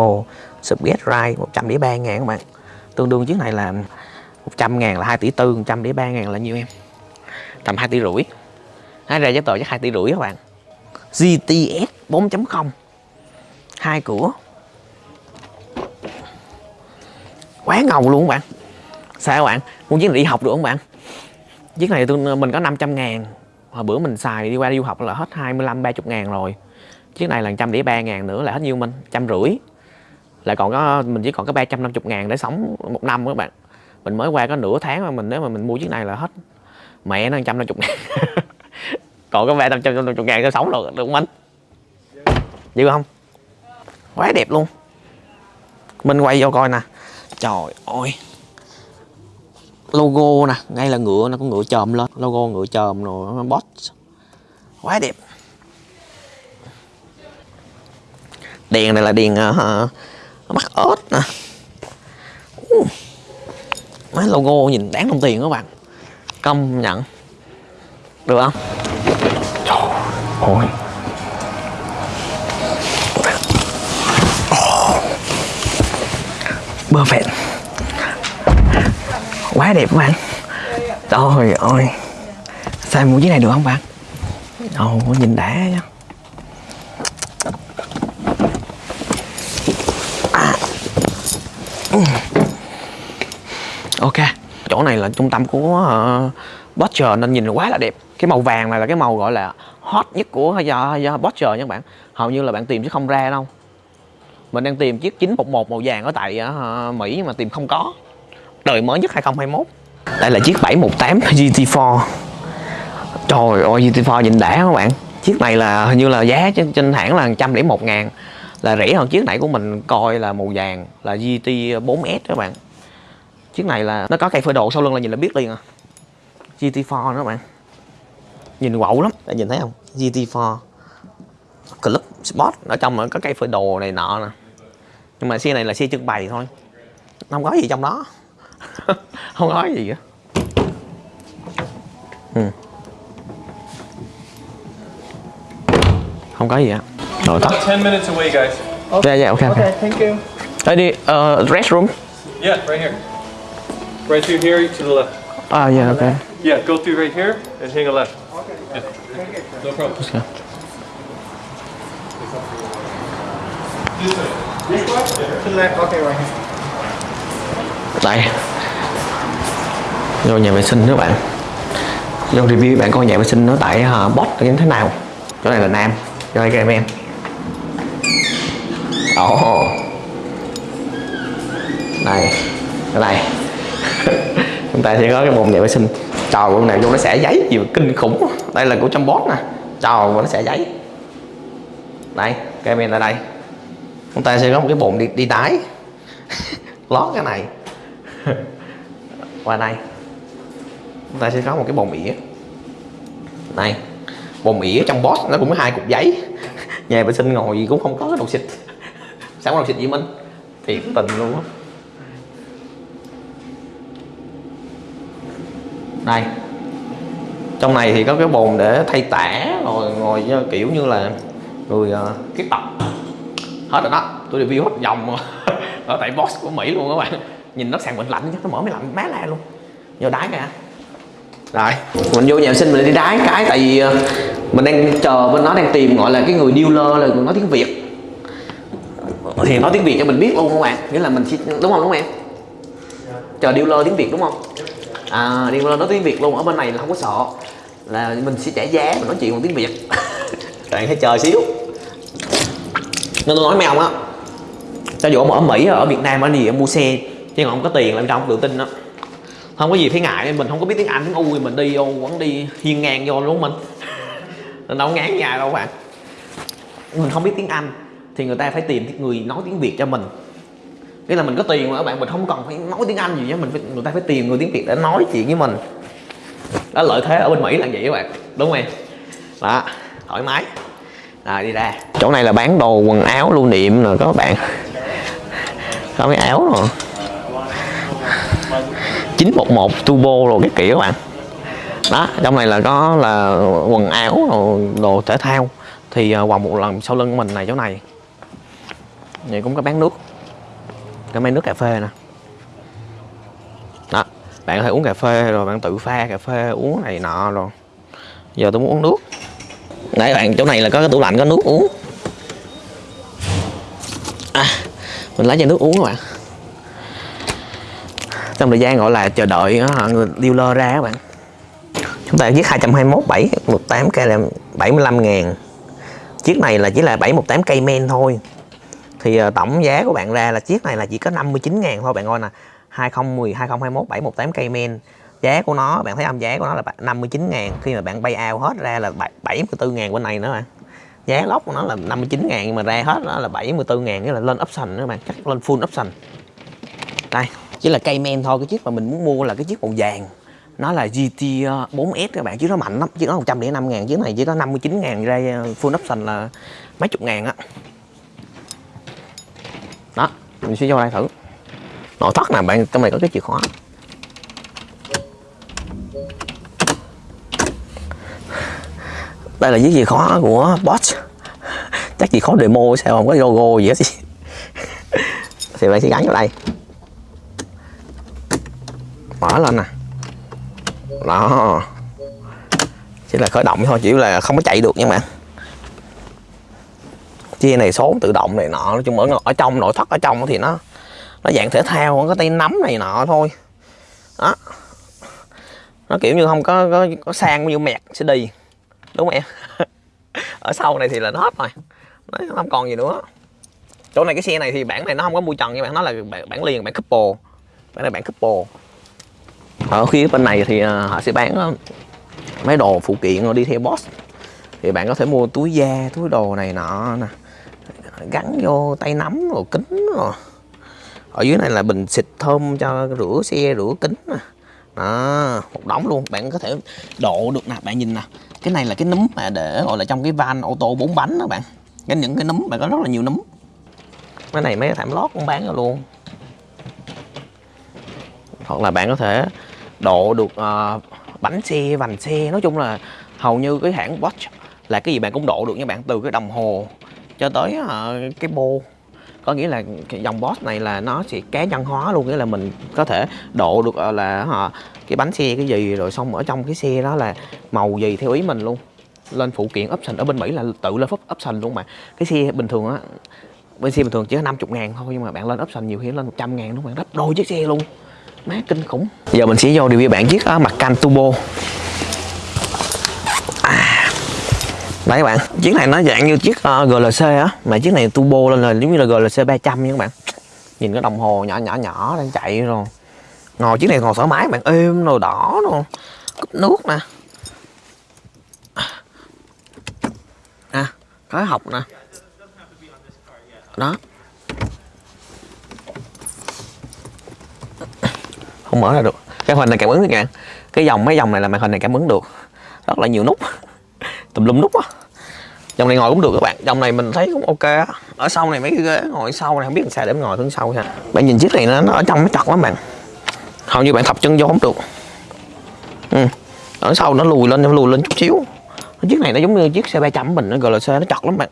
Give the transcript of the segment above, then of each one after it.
Ồ, Subget ghét rai 100 đĩa 3 ngàn các bạn. Tương đương chiếc này là 100 ngàn là 2 tỷ 4, 100 đĩa 3 ngàn là nhiêu em? Tầm 2 tỷ rưỡi. Nói ra giá tờ chắc 2 tỷ rưỡi các bạn. GTS 4.0 hai cửa. Quá ngầu luôn các bạn. Sao các bạn? Muốn chiếc này đi học được không bạn? Chiếc này tôi mình có 500 ngàn. Hồi bữa mình xài đi qua đi du học là hết 25 30 ngàn rồi. Chiếc này là trăm đĩa ba ngàn nữa là hết nhiêu mình? Trăm rưỡi lại còn có mình chỉ còn có 350 ngàn để sống một năm các bạn. Mình mới qua có nửa tháng mà mình nếu mà mình mua chiếc này là hết. Mẹ nó trăm năm chục ngàn. Còn có ba trăm năm chục ngàn để sống được được không anh? Dữ không? Quá đẹp luôn. Mình quay vô coi nè. Trời ơi. Logo nè ngay là ngựa nó có ngựa chòm lên. Logo ngựa chòm rồi boss quá đẹp. Đèn này là đèn uh, mắt ớt nè. Uh. mấy logo nhìn đáng đồng tiền các bạn. Công nhận. Được không? Trời ơi perfect quá đẹp các bạn. Trời ơi. Sao mua chiếc này được không bạn? Ồ nhìn đã nhá. Ok chỗ này là trung tâm của uh, Butcher nên nhìn quá là đẹp. Cái màu vàng này là cái màu gọi là hot nhất của do, do Butcher nha các bạn. Hầu như là bạn tìm chứ không ra đâu. Mình đang tìm chiếc 911 màu vàng ở tại uh, Mỹ nhưng mà tìm không có. Đời mới nhất 2021 đây là chiếc 718 GT4 trời ơi GT4 nhìn đã các bạn. Chiếc này là hình như là giá trên, trên hãng là 101 ngàn là rẻ hơn chiếc nãy của mình coi là màu vàng, là GT 4S các bạn. Chiếc này là, nó có cây phơi đồ sau lưng là nhìn là biết liền à. GT4 đó các bạn. Nhìn quậu lắm bạn nhìn thấy không? GT4 Club, Sport, ở trong có cây phơi đồ này nọ nè. Nhưng mà xe này là xe trưng bày thôi. Không có gì trong đó. Không có gì cả ừ. không có gì ạ rồi tắt 10 minutes away, guys. dạ dạ ok ok Okay, thank you. đây đi uh, restroom Yeah, right here. Right through here to the left. à dạ ok Yeah, go through right here and hang a left. Yeah. No problem. Let's go. This way. This one? To the left. Okay, right here. đây vô nhà vệ sinh các bạn vô review bạn coi nhà vệ sinh nó tại uh, bot như thế nào chỗ này là nam cho đây các em em ồ. Đây cái này chúng ta sẽ có cái bồn nhà vệ sinh. Trò con này vô nó xẻ giấy gì mà kinh khủng. Đây là của trong bot nè. Trò nó xẻ giấy. Đây các em ở đây. Chúng ta sẽ có một cái bồn đi đi tái lót cái này. Qua đây. Chúng ta sẽ có một cái bồn ỉa. Này bồn ỉa trong boss nó cũng có hai cục giấy. Nhà vệ sinh ngồi cũng không có cái đồ xịt sao có đồ xịt gì minh. Thiệt tình luôn á. Đây trong này thì có cái bồn để thay tả rồi ngồi kiểu như là người uh, kiết tập. Hết rồi đó tôi review hết vòng ở tại boss của mỹ luôn các bạn. Nhìn nó sàn bệnh lạnh chắc nó mở máy lạnh má la luôn. Vô đái kìa rồi mình vô nhà vệ sinh mình đi đái cái tại vì ờ, mình đang chờ bên nó đang tìm gọi là cái người dealer là người nói tiếng việt thì nói tiếng việt cho mình biết luôn các bạn? Nghĩa là mình chỉ, đúng không đúng không em? Chờ dealer tiếng việt đúng không? À dealer nói tiếng việt luôn ở bên này là không có sợ. Là mình sẽ trả giá mình nói chuyện bằng tiếng việt. Bạn hãy chờ xíu. Nên tôi nói mấy ông á. Cho dù ông ở Mỹ ở Việt Nam ở gì em mua xe chứ còn không có tiền làm sao không tự tin đó không có gì phải ngại mình không có biết tiếng Anh. Tiếng U thì mình đi vô vẫn đi hiên ngang vô đúng không mình. Mình đâu ngán nhà đâu bạn. Mình không biết tiếng Anh thì người ta phải tìm người nói tiếng Việt cho mình. Nghĩa là mình có tiền mà các bạn mình không cần phải nói tiếng Anh gì nhé mình phải, người ta phải tìm người tiếng Việt để nói chuyện với mình. Đó lợi thế ở bên Mỹ là vậy các bạn đúng không em? Đó thoải mái. Rồi đi ra. Chỗ này là bán đồ quần áo lưu niệm rồi các bạn. Có cái áo rồi? 911 turbo rồi cái kiểu các bạn. Đó trong này là có là quần áo rồi đồ thể thao. Thì uh, một lần sau lưng mình này chỗ này. Vậy cũng có bán nước. Có mấy nước cà phê nè. Đó Bạn có thể uống cà phê rồi bạn tự pha cà phê uống này nọ rồi. Giờ tôi muốn uống nước. Đấy bạn chỗ này là có cái tủ lạnh có nước uống. À, Mình lấy chai nước uống các bạn. Trong thời gian gọi là chờ đợi á, người dealer ra các bạn. Chúng ta chiếc 221 7 18 cây là 75 ngàn. Chiếc này là chỉ là 718 cây men thôi. Thì uh, tổng giá của bạn ra là chiếc này là chỉ có 59 ngàn thôi bạn coi nè. 2010, 2021 718 cây men Giá của nó, bạn thấy âm Giá của nó là 59 ngàn. Khi mà bạn bay out hết ra là 74 ngàn bên này nữa bạn. Giá lốc của nó là 59 ngàn nhưng mà ra hết nó là 74 ngàn Nghĩa là lên option nữa bạn, chắc lên full option. Đây, chỉ là cây men thôi Cái chiếc mà mình muốn mua là cái chiếc màu vàng. Nó là GT 4S ờ, các bạn chứ nó mạnh lắm chứ nó 105 ngàn chứ này chỉ có 59 ngàn ra ờ, full option là mấy chục ngàn á đó, mình sẽ vô đây thử. Nội thất nè, bạn, trong này có cái chìa khóa. Đây là chiếc chìa khóa của Bosch chắc chìa khóa demo sao, không có logo gì hết. Thì bạn sẽ gắn vào đây. Mở lên nè. Đó. Chỉ là khởi động thôi, chỉ là không có chạy được nha bạn chia này số tự động này nọ nói chung ở ở trong nội thất ở trong thì nó nó dạng thể thao có tay nắm này nọ thôi. Đó. Nó kiểu như không có có, có sang như mẹt sẽ đi đúng không em? Ở sau này thì là nó hết rồi. Nó không còn gì nữa. Chỗ này cái xe này thì bản này nó không có mua trần nhưng bạn nó là bản, bản liền bản couple. Bản này bản couple. Ở phía bên này thì à, họ sẽ bán à, mấy đồ phụ kiện rồi đi theo boss. Thì bạn có thể mua túi da túi đồ này nọ nè gắn vô tay nắm rồi kính rồi. Ở dưới này là bình xịt thơm cho rửa xe rửa kính nè. Đó một đống luôn. Bạn có thể độ được nè bạn nhìn nè. Cái này là cái núm mà để gọi là trong cái van ô tô bốn bánh đó bạn. Cái những cái núm bạn có rất là nhiều núm. Cái này mấy cái thảm lót cũng bán ra luôn. Hoặc là bạn có thể độ được uh, bánh xe vành xe. Nói chung là hầu như cái hãng watch là cái gì bạn cũng độ được nha bạn từ cái đồng hồ cho tới uh, cái bô. Có nghĩa là cái dòng boss này là nó sẽ cá nhân hóa luôn nghĩa là mình có thể độ được uh, là uh, cái bánh xe cái gì rồi xong ở trong cái xe đó là màu gì theo ý mình luôn. Lên phụ kiện option ở bên Mỹ là tự lên phút option luôn mà. Cái xe bình thường á bên xe bình thường chỉ có 50 ngàn thôi nhưng mà bạn lên option nhiều khi lên 100 ngàn đúng không bạn gấp đôi chiếc xe luôn. Má kinh khủng. Giờ mình sẽ vô review bạn chiếc uh, mặt can turbo à, đấy các bạn? Chiếc này nó dạng như chiếc ờ, uh, GLC á. Mà chiếc này turbo lên là giống như là GLC 300 nha các bạn. Nhìn cái đồng hồ nhỏ nhỏ nhỏ đang chạy rồi. Ngồi chiếc này ngồi thoải mái bạn êm rồi đỏ rồi. Cúp nước nè. À khói học nè. Đó. Không mở ra được. Cái hình này cảm ứng các bạn. Cái dòng mấy dòng này là màn hình này cảm ứng được. Rất là nhiều nút tùm lum nút á. Dòng này ngồi cũng được các bạn. Dòng này mình thấy cũng ok á. Ở sau này mấy cái ghế ngồi sau này không biết làm sao để ngồi hướng sau ha. Bạn nhìn chiếc này nó, nó ở trong nó chặt lắm bạn. Hầu như bạn thập chân vô không được. Ừ. ở sau nó lùi lên nó lùi lên chút xíu. Chiếc này nó giống như chiếc xe 300 mình nó GLC nó chặt lắm bạn.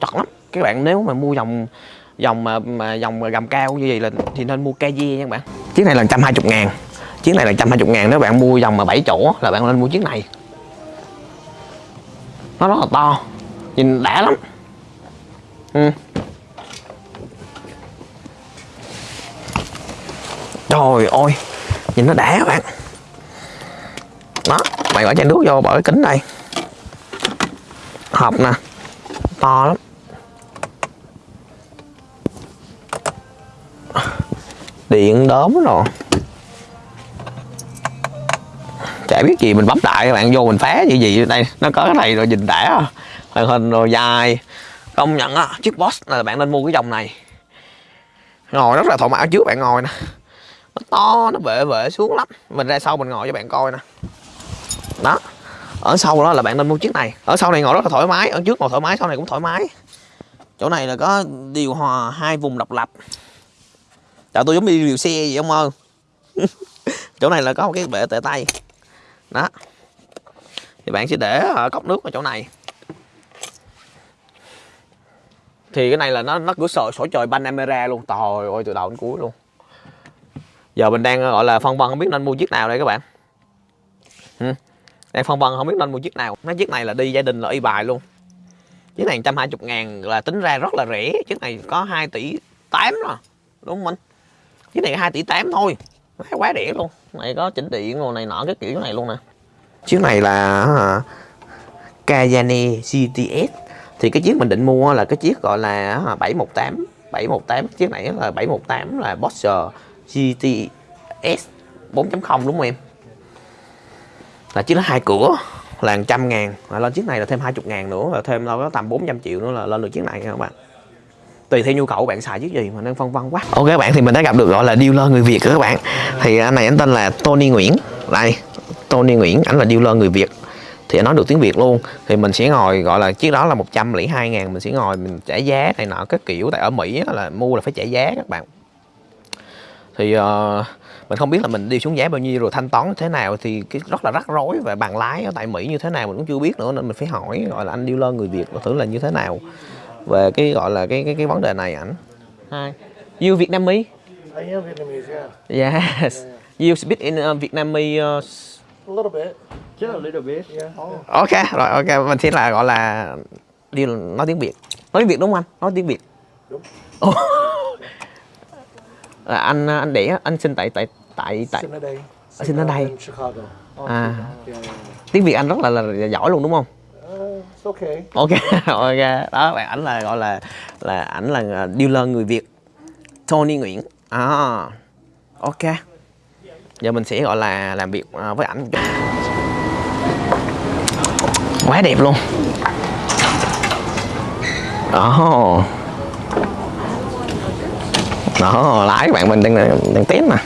Chặt lắm. Các bạn nếu mà mua dòng dòng mà, mà dòng gầm cao như vậy là thì nên mua KG nha các bạn. Chiếc này là 120 ngàn. Chiếc này là 120 ngàn. Nếu bạn mua dòng mà 7 chỗ là bạn nên mua chiếc này nó rất là to. Nhìn đã lắm. Ừ. trời ơi, nhìn nó đã các bạn. Đó, mày bỏ chai nước vô, bỏ cái kính đây. Hộp nè. To lắm. Điện đốm rồi. Chả biết gì, mình bấm đại các bạn vô mình phá gì gì. Đây, nó có cái này rồi, nhìn đã. Màn hình rồi dài. Công nhận á, chiếc boss là bạn nên mua cái dòng này. Ngồi rất là thoải mái, trước bạn ngồi nè. Nó to, nó bệ bệ xuống lắm. Mình ra sau mình ngồi cho bạn coi nè. Đó, ở sau đó là bạn nên mua chiếc này. Ở sau này ngồi rất là thoải mái, ở trước ngồi thoải mái, sau này cũng thoải mái. Chỗ này là có điều hòa hai vùng độc lập. Tại tôi giống đi điều xe gì không ơi. Chỗ này là có một cái bệ tệ tay. Đó. Thì bạn sẽ để cốc nước ở chỗ này. Thì cái này là nó nó cửa sổ sổ trời Panamera luôn. Trời ơi, từ đầu đến cuối luôn. Giờ mình đang, gọi là, phân vân không biết nên mua chiếc nào đây các bạn. Ừ. đang phân vân không biết nên mua chiếc nào. Mấy chiếc này là đi gia đình là y bài luôn. Chiếc này 120 ngàn là tính ra rất là rẻ. Chiếc này có 2 tỷ 8 rồi. Đúng không anh? Chiếc này 2 tỷ 8 thôi. Quá rẻ luôn này có chỉnh điện rồi này nọ cái kiểu này luôn nè. Chiếc này là hả, Kayane GTS thì cái chiếc mình định mua là cái chiếc gọi là 718 718 chiếc này là 718 là Boxer GTS 4.0 đúng không em? Là chiếc nó hai cửa là 100 ngàn. Và lên chiếc này là thêm 20 ngàn nữa là thêm đâu có tầm 400 triệu nữa là lên được chiếc này các bạn tùy theo nhu cầu bạn xài chiếc gì mà đang phân vân quá. Ok các bạn thì mình đã gặp được gọi là dealer người việt rồi các bạn. Thì anh này anh tên là Tony Nguyễn. Đây Tony Nguyễn ảnh là dealer người việt. Thì anh nói được tiếng Việt luôn. Thì mình sẽ ngồi gọi là chiếc đó là 102 ngàn mình sẽ ngồi mình trả giá này nọ các kiểu. Tại ở Mỹ là mua là phải trả giá các bạn. Thì uh, mình không biết là mình đi xuống giá bao nhiêu rồi thanh toán thế nào. Thì cái rất là rắc rối và bằng lái ở tại Mỹ như thế nào mình cũng chưa biết nữa nên mình phải hỏi gọi là anh dealer người Việt thử là như thế nào về cái gọi là cái cái cái vấn đề này ảnh hai you Vietnamese I am Vietnamese, yeah. yes you speak in uh, Vietnamese uh, A little bit. Just a little bit. Yeah. Oh. ok rồi ok mình sẽ là gọi là đi nói tiếng việt nói tiếng việt đúng không anh nói tiếng việt Đúng. Là anh anh đẻ anh sinh tại tại tại tại Sinh ở đây. sinh ở đây. à Yeah, yeah, yeah. tiếng việt anh rất là, là, giỏi luôn đúng không Uh, okay. ok ok. Đó, bạn ảnh là gọi là là ảnh là à, dealer người việt. Tony Nguyễn. À ok. Giờ mình sẽ gọi là làm việc à, với ảnh một chút. quá đẹp luôn. Đó. Đó, lái bạn mình đang đang test mà.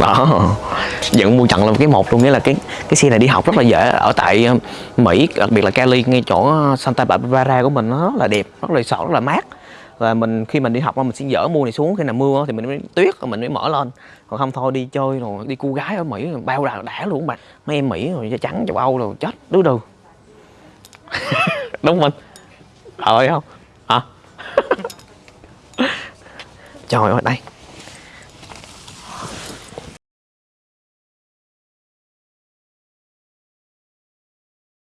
đó dựng mua chặn là cái một luôn, nghĩa là cái cái xe này đi học rất là dễ. Ở tại ờ, Mỹ, đặc biệt là Cali, ngay chỗ Santa Barbara của mình, nó rất là đẹp, rất là sợ, rất là mát. Và mình, khi mình đi học mình sẽ dỡ mua này xuống, khi nào mưa thì mình mới tuyết, rồi mình mới mở lên. Còn không thôi, đi chơi rồi, đi cô gái ở Mỹ, bao đà đã luôn bạn mấy em Mỹ rồi, da trắng, châu Âu rồi chết, đứa đừ. Đúng mình ờ, trời không? Hả? Trời ơi, đây.